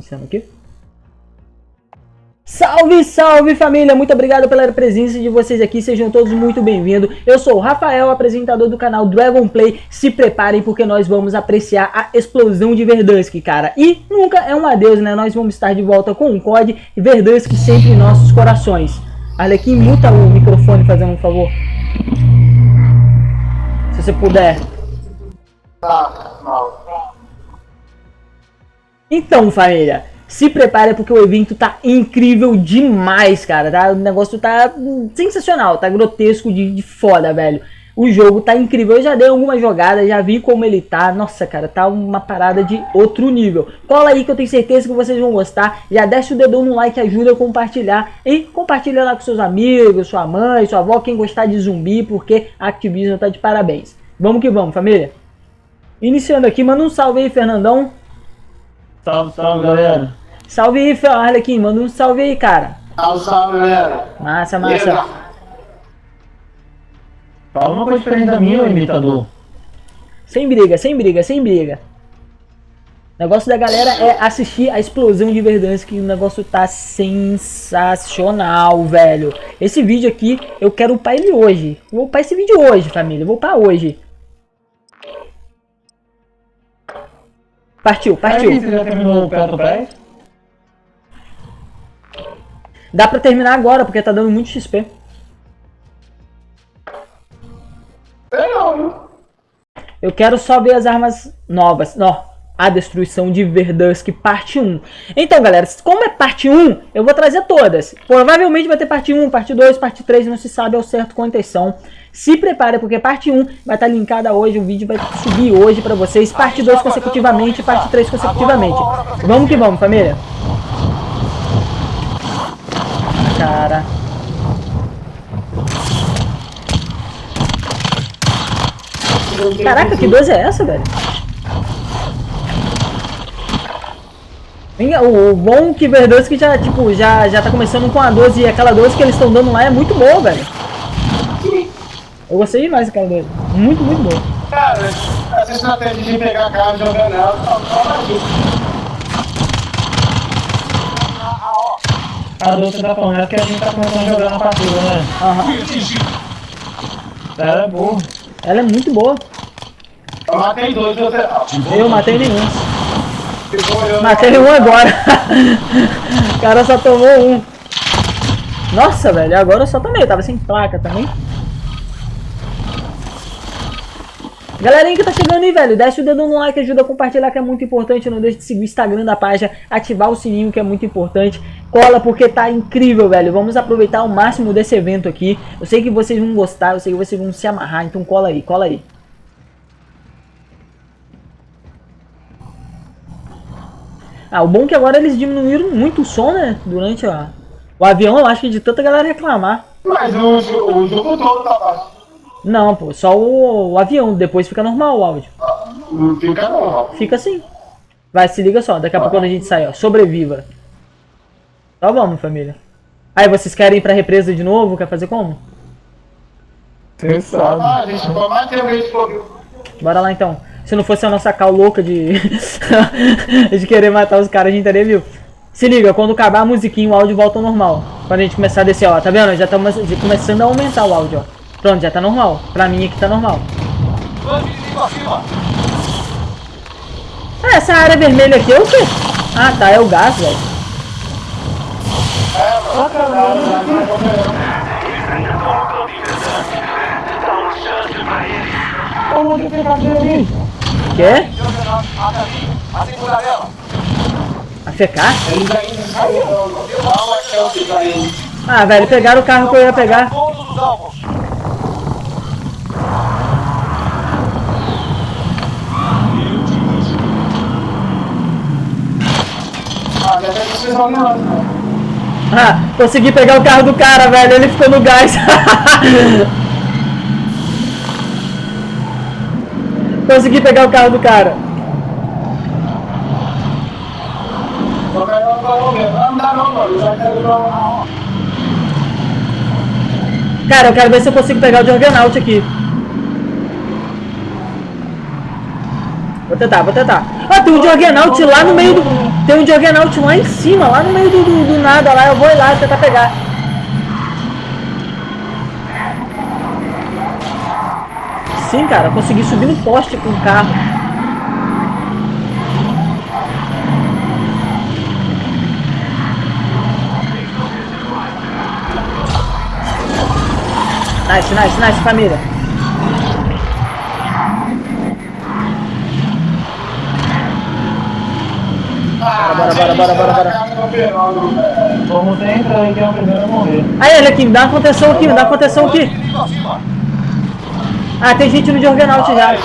Iniciando aqui. Salve, salve família! Muito obrigado pela presença de vocês aqui, sejam todos muito bem-vindos. Eu sou o Rafael, apresentador do canal Dragon Play. Se preparem porque nós vamos apreciar a explosão de Verdansk, cara. E nunca é um adeus, né? Nós vamos estar de volta com o COD e Verdansk sempre em nossos corações. Arlequim, muta o microfone, fazendo um favor. Se você puder. Mal. Então, família, se prepare porque o evento tá incrível demais, cara. Tá? O negócio tá sensacional, tá grotesco de, de foda, velho. O jogo tá incrível. Eu já dei algumas jogadas, já vi como ele tá. Nossa, cara, tá uma parada de outro nível. Cola aí que eu tenho certeza que vocês vão gostar. Já deixa o dedão no like, ajuda a compartilhar. E compartilha lá com seus amigos, sua mãe, sua avó, quem gostar de zumbi, porque a Activision tá de parabéns. Vamos que vamos, família. Iniciando aqui, manda um salve aí, Fernandão. Salve, salve, galera. Salve aí, Arlequim. Manda um salve aí, cara. Salve, salve, galera. Massa, massa. Fala uma coisa diferente da minha, imitador. Sem briga, sem briga, sem briga. O negócio da galera é assistir a explosão de Verdansk, que o negócio tá sensacional, velho. Esse vídeo aqui, eu quero upar ele hoje. Vou upar esse vídeo hoje, família. Vou upar hoje. Partiu, partiu. Aí, você já terminou o Petro Press? Dá pra terminar agora, porque tá dando muito XP. Viu? Eu quero só ver as armas novas. Ó, a destruição de Verdansk parte 1. Então, galera, como é parte 1, eu vou trazer todas. Provavelmente vai ter parte 1, parte 2, parte 3, não se sabe ao certo quantas são. Se prepare, porque parte 1 vai estar linkada hoje, o vídeo vai subir hoje pra vocês. Parte 2 consecutivamente, parte 3 consecutivamente. Vamos que vamos, família. Cara... Caraca, que 12 é essa, velho? O bom que Verdansk já, tipo, já, já tá começando com a 12 e aquela 12 que eles estão dando lá é muito boa, velho. Eu gostei demais daquela 12. Muito, muito boa. Cara, essa estratégia de pegar a cara jogando ela, tá A 12 tá falando, é que a gente tá começando a jogar na partida, né? Aham. Ela é boa. Ela é muito boa. Eu matei dois, você... Eu matei nenhum. Matei um agora. o cara só tomou um. Nossa, velho, agora eu só tomei. Eu tava sem placa também. Galerinha que tá chegando aí, velho, deixa o dedo no like, ajuda a compartilhar que é muito importante, não deixe de seguir o Instagram da página, ativar o sininho que é muito importante, cola porque tá incrível, velho, vamos aproveitar o máximo desse evento aqui, eu sei que vocês vão gostar, eu sei que vocês vão se amarrar, então cola aí, cola aí. Ah, o bom é que agora eles diminuíram muito o som, né, durante a... o avião, eu acho que de tanta galera reclamar. Mas o, o jogo todo tá baixo. Não, pô, só o, o avião, depois fica normal o áudio. Não fica não. Fica assim. Vai, se liga só, daqui a pouco quando a gente sair, ó, sobreviva. Então vamos, família. Aí, vocês querem ir pra represa de novo? Quer fazer como? Você sabe. Ah, a gente vai mais ter explodiu. Bora lá então. Se não fosse a nossa cal louca de... de querer matar os caras, a gente teria viu. Se liga, quando acabar a musiquinha, o áudio volta ao normal. Quando a gente começar a descer, ó, tá vendo? Já tá começando a aumentar o áudio, ó. Pronto, já tá normal. Pra mim aqui tá normal. Ah, essa área vermelha aqui é o quê? Ah, tá, é o gás, velho. Quê? Afecar? Eles uma chance pra eles. Ah, velho, pegaram o carro que eu ia pegar. Ah, consegui pegar o carro do cara, velho. Ele ficou no gás. consegui pegar o carro do cara. Cara, eu quero ver se eu consigo pegar o Juggernaut aqui. Vou tentar, vou tentar. Ah, tem um Juggernaut lá no meio do... Tem um Juggernaut lá em cima, lá no meio do, do, do nada lá. Eu vou ir lá tentar pegar. Sim, cara, consegui subir no poste com o carro. Nice, nice, nice, família. Bora, bora, bora, bora, bora. Vamos entrar aí que é o primeiro a morrer. Aí, ele aqui, me dá uma contenção aqui, me dá uma contenção aqui. Ah, tem gente no Jorgenaut já.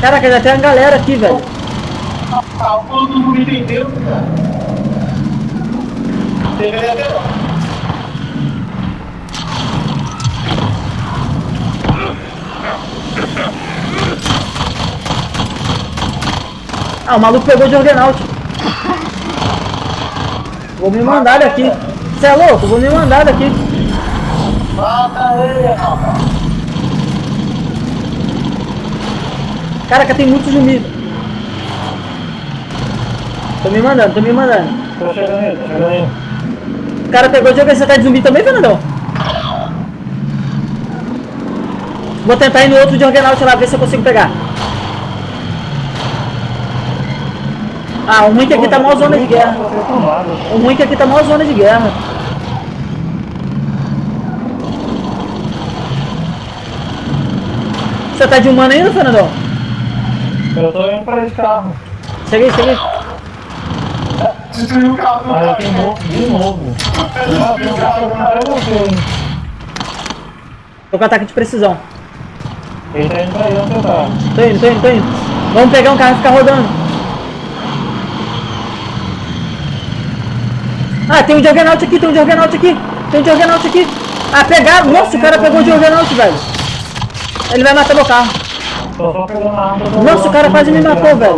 Caraca, já tem uma galera aqui, velho. O pulo do zumbi tem tempo, cara. Ah, o maluco pegou o Jorgenaut. Vou me mandar daqui. Você é louco? Vou me mandar daqui. Mata ele, rapaz. Caraca, tem muitos zumbis. Tô me mandando, tô me mandando. Tô chegando aí, tô chegando aí. O cara pegou de você tá de zumbi também, Fernandão? Vou tentar ir no outro Jorgenaut lá, ver se eu consigo pegar. Ah, o ruim que aqui tá mó zona de guerra. O ruim que aqui tá mó zona de guerra. Você tá de humano ainda, Fernandão? Eu tô indo pra esse carro. Cheguei, cheguei. Destruiu o carro Ah, cara. Ah, tem um de novo. Tem um carro você, hein? Tô com ataque de precisão. Ele tá indo pra aí, onde você tá? Tô indo, tô indo, tô indo. Vamos pegar um carro e ficar rodando. Ah, tem um Juggernaut aqui, tem um Juggernaut aqui. Tem um Juggernaut aqui. Ah, pegaram. Nossa, o cara pegou o Juggernaut, velho. Ele vai matar meu carro. Nossa, o cara quase me matou, velho.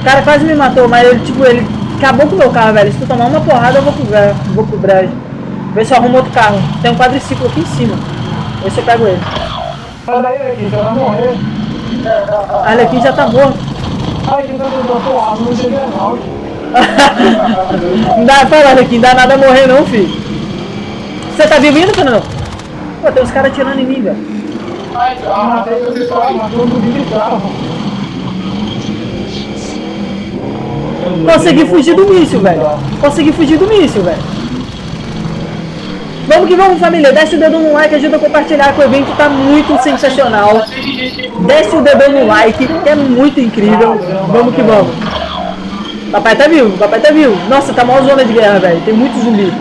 O cara quase me matou, mas ele, tipo, ele acabou com o meu carro, velho. Se tu tomar uma porrada, eu vou pro, bre- vou pro brejo. Vê se eu arrumo outro carro. Tem um quadriciclo aqui em cima. Vê se eu pego ele. Sai daí, aqui, você vai morrer. A Arlequim já tá morto. Ai, quem tá tentando porrada no Juggernaut. Não dá, fala Arlequim, não dá nada a morrer não, filho. Você tá vivo ainda, Fernando? Pô, tem uns caras atirando em mim, velho. Ai, ah, matei você só aí, matou de carro. Consegui fugir do míssil, velho. Consegui fugir do míssil, velho. Vamos que vamos, família. Desce o dedo no like, ajuda a compartilhar que o evento tá muito sensacional. Desce o dedo no like, é muito incrível. Vamos que vamos. Papai tá vivo, papai tá vivo. Nossa, tá maior zona de guerra, velho. Tem muito zumbi.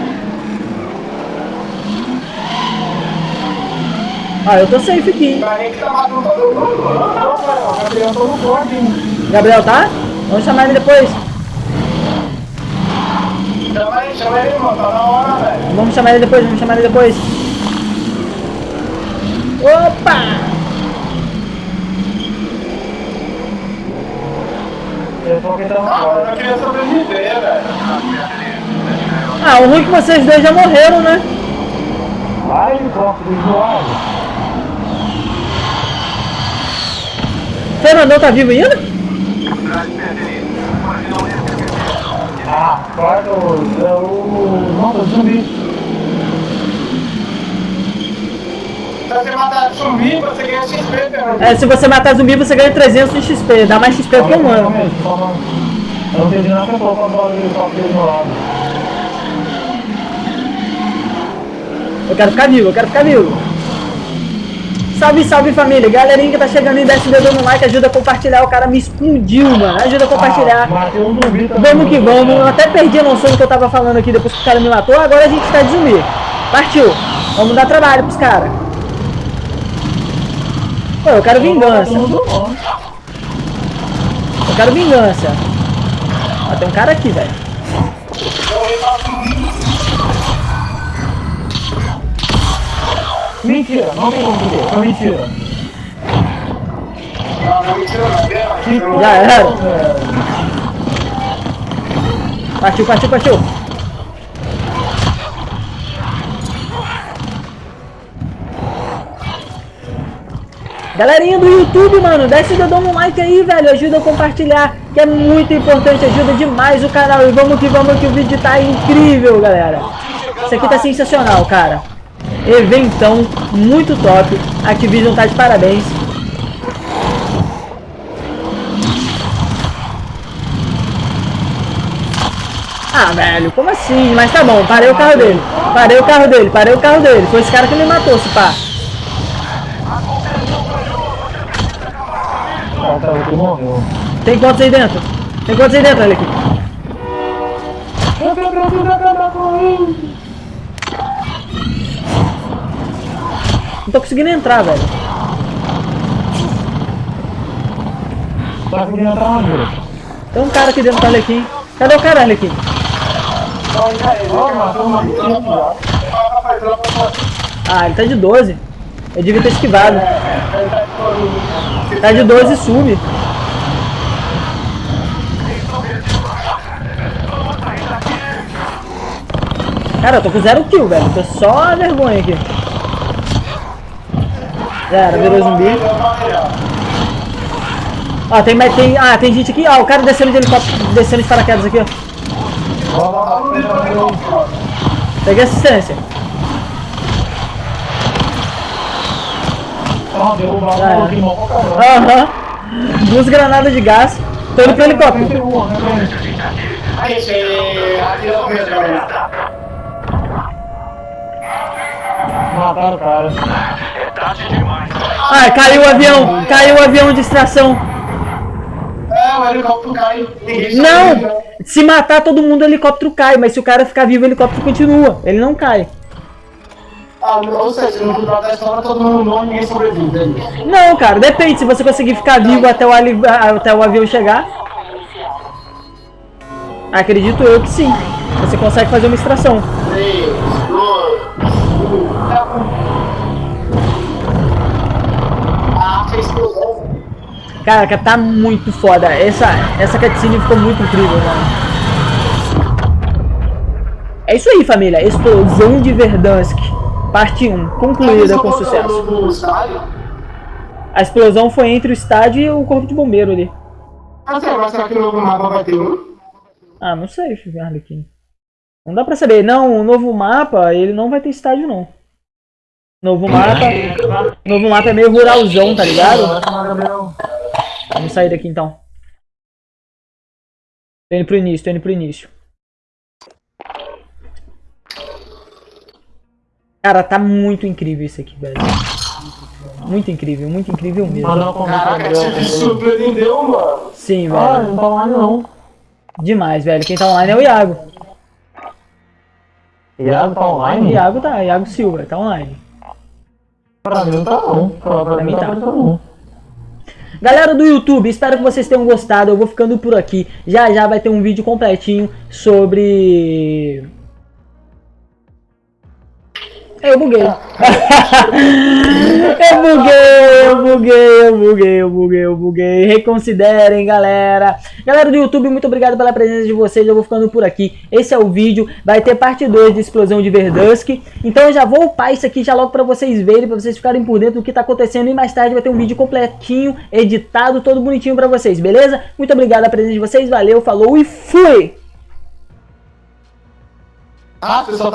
Ah, eu tô safe aqui? Gabriel, tá? Vamos chamar ele depois. Chama ele, mano. Tá na hora, velho. Vamos chamar ele depois, vamos chamar ele depois. Opa! Eu tô tentando fora. Eu queria sobreviver, velho. Ah, o ruim é que vocês dois já morreram, né? Vai, helicóptero, isolado. Fernandão tá vivo ainda? O... É o... Nossa, zumbi. Se você matar zumbi, você ganha XP, Fernando. É, se você matar zumbi, você ganha 300 de XP. Dá mais XP que um ano. Eu não entendi nada que eu tô falando do helicóptero isolado. Eu quero ficar vivo, eu quero ficar vivo. Salve, salve família. Galerinha que tá chegando aí, desce o dedo no like, ajuda a compartilhar. O cara me explodiu, mano. Ajuda a compartilhar. Ah. Vamos que vamos. Eu até perdi a noção do que eu tava falando aqui depois que o cara me matou. Agora a gente tá de zumbi. Partiu. Vamos dar trabalho pros caras. Pô, eu quero vingança. Eu quero vingança. Ó, tem um cara aqui, velho. Mentira, não tem como dizer, foi mentira. Não, não mentira, não. Já era. Partiu, partiu, partiu. Galerinha do YouTube, mano, desce o dedão um like aí, velho. Ajuda a compartilhar, que é muito importante. Ajuda demais o canal. E vamos que vamos, que o vídeo tá incrível, galera. Isso aqui tá sensacional, cara. Eventão, muito top. Activision tá de parabéns. Ah, velho, como assim? Mas tá bom, parei o carro dele. Parei o carro dele, parei o carro dele. Foi esse cara que me matou, se pá. Tem quantos aí dentro? Tem quantos aí dentro, olha aqui. Não tô conseguindo entrar, velho. Tá conseguindo entrar onde? Tem um cara aqui dentro do Arlequim. Cadê o cara, Arlequim? Ah, ele tá de 12. Eu devia ter esquivado. Tá de 12 e sube. Cara, eu tô com zero kill, velho. Tô só vergonha aqui. Zero, virou zumbi. Ó, tem, mais- tem, ah, tem gente aqui. Ah, o cara descendo de helicóptero, descendo de paraquedas aqui, ó. Peguei assistência. Ah. Aham. Duas granadas de gás. Tô indo pro helicóptero. Tem. Mataram o cara. Ah, caiu o avião. Caiu o avião de extração. É, o helicóptero cai. Ninguém sabe. Não! Se matar todo mundo, o helicóptero cai. Mas se o cara ficar vivo, o helicóptero continua. Ele não cai. Ah, ou seja, no final da história todo mundo morre e ninguém sobrevive. é. Não, cara. Depende. Se você conseguir ficar vivo até o, até o avião chegar. Acredito eu que sim. Você consegue fazer uma extração. Três, Cara, que tá muito foda. Essa, essa cutscene ficou muito incrível, mano. É isso aí, família. Explosão de Verdansk. Parte 1. Concluída com sucesso. A explosão foi entre o estádio e o corpo de bombeiro ali. Ah, será que no novo mapa vai ter um? Ah, não sei, Arlequim. Não dá pra saber. Não, o novo mapa, ele não vai ter estádio, não. Novo mapa. Novo mapa é meio ruralzão, tá ligado? Vamos sair daqui então. Tô indo pro início, tô indo pro início. Cara, tá muito incrível isso aqui, velho. Muito incrível, muito incrível mesmo. Uma Caraca, conversa te surpreendeu, mano. Sim, Ah, velho. não tá online não. Demais, velho. Quem tá online é o Iago. Iago tá online? Iago tá, Iago Silva, tá online. Pra mim não tá não. Pra, pra mim mim tá tá. aparecendo não. Galera do YouTube, espero que vocês tenham gostado. Eu vou ficando por aqui. Já já vai ter um vídeo completinho sobre. Eu buguei. eu buguei, buguei, eu buguei, eu buguei. Reconsiderem, galera. Galera do YouTube, muito obrigado pela presença de vocês. Eu vou ficando por aqui. Esse é o vídeo. Vai ter parte 2 de Explosão de Verdansk. Então eu já vou upar isso aqui já logo pra vocês verem, pra vocês ficarem por dentro do que tá acontecendo. E mais tarde vai ter um vídeo completinho, editado, todo bonitinho pra vocês, beleza? Muito obrigado pela presença de vocês. Valeu, falou e fui! Ah, pessoal,